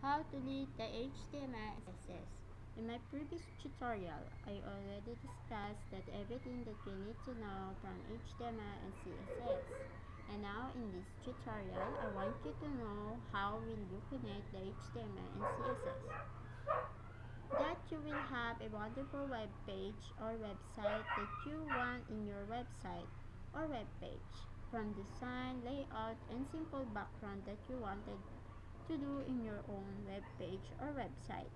How to read the HTML and CSS. In my previous tutorial, I already discussed that everything that you need to know from HTML and CSS. And now in this tutorial, I want you to know how will you connect the HTML and CSS. That you will have a wonderful web page or website that you want in your website or web page. From design, layout, and simple background that you wanted to do in your own web page or website.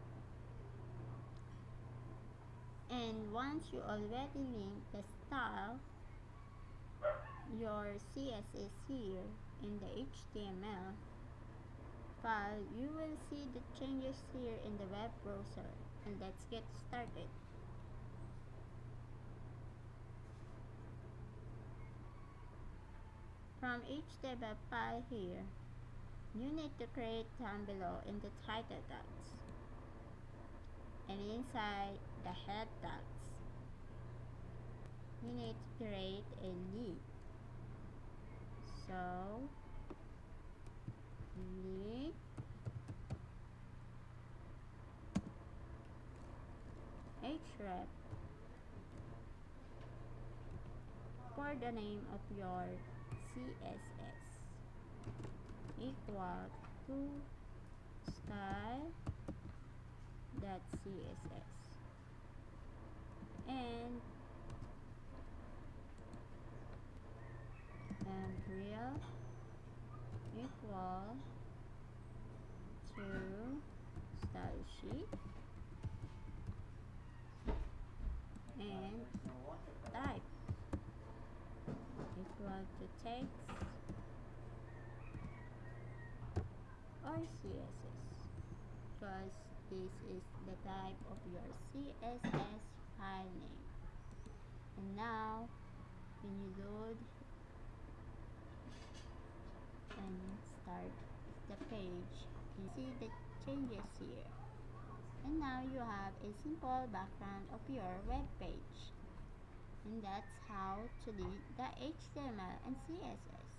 And once you already link the style, your CSS here in the HTML file, you will see the changes here in the web browser. And let's get started. From HTML file here, you need to create down below in the title tags and inside the head tags you need to create a lead so lead href for the name of your CSS equal to style dot css and and rel equal to style sheet. And type equal to text or CSS because this is the type of your CSS file name. And now when you load and start the page you see the changes here. And now you have a simple background of your web page. And that's how to read the HTML and CSS